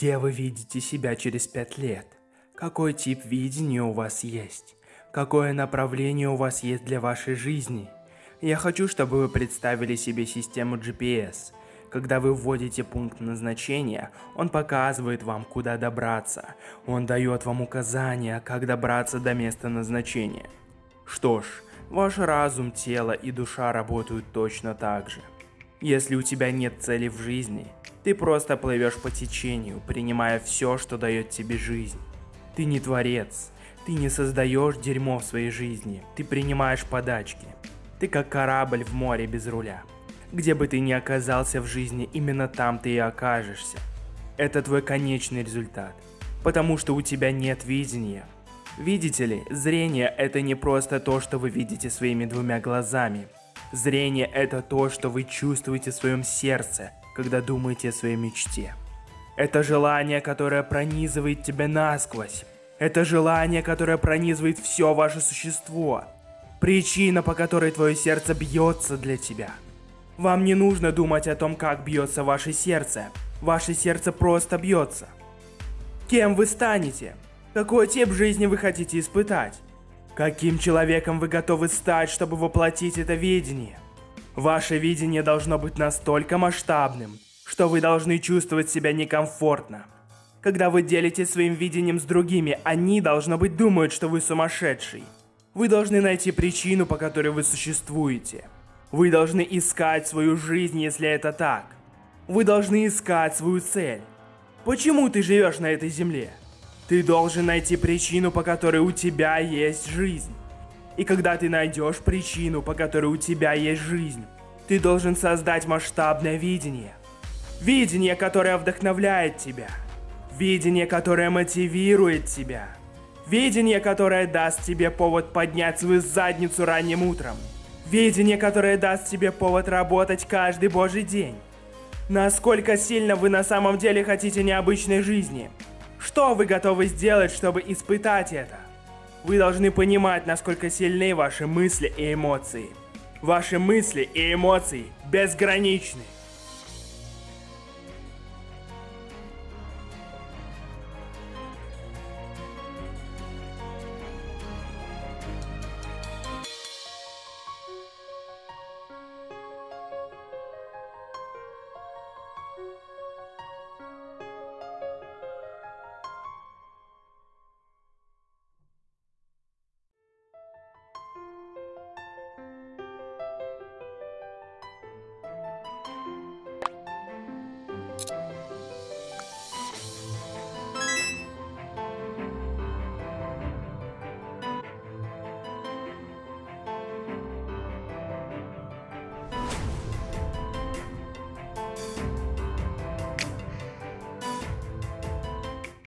Где вы видите себя через пять лет? Какой тип видения у вас есть? Какое направление у вас есть для вашей жизни? Я хочу, чтобы вы представили себе систему GPS. Когда вы вводите пункт назначения, он показывает вам, куда добраться. Он дает вам указания, как добраться до места назначения. Что ж, ваш разум, тело и душа работают точно так же. Если у тебя нет цели в жизни, ты просто плывешь по течению, принимая все, что дает тебе жизнь. Ты не творец, ты не создаешь дерьмо в своей жизни, ты принимаешь подачки. Ты как корабль в море без руля. Где бы ты ни оказался в жизни, именно там ты и окажешься. Это твой конечный результат, потому что у тебя нет видения. Видите ли, зрение это не просто то, что вы видите своими двумя глазами. Зрение это то, что вы чувствуете в своем сердце, когда думаете о своей мечте. Это желание, которое пронизывает тебя насквозь. Это желание, которое пронизывает все ваше существо. Причина, по которой твое сердце бьется для тебя. Вам не нужно думать о том, как бьется ваше сердце. Ваше сердце просто бьется. Кем вы станете? Какой тип жизни вы хотите испытать? Каким человеком вы готовы стать, чтобы воплотить это видение? Ваше видение должно быть настолько масштабным, что вы должны чувствовать себя некомфортно. Когда вы делитесь своим видением с другими, они, должно быть, думают, что вы сумасшедший. Вы должны найти причину, по которой вы существуете. Вы должны искать свою жизнь, если это так. Вы должны искать свою цель. Почему ты живешь на этой земле? Ты должен найти причину, по которой у тебя есть жизнь. И когда ты найдешь причину, по которой у тебя есть жизнь, ты должен создать масштабное видение. Видение, которое вдохновляет тебя. Видение, которое мотивирует тебя. Видение, которое даст тебе повод поднять свою задницу ранним утром. Видение, которое даст тебе повод работать каждый божий день. Насколько сильно вы на самом деле хотите необычной жизни? Что вы готовы сделать, чтобы испытать это? Вы должны понимать, насколько сильны ваши мысли и эмоции. Ваши мысли и эмоции безграничны.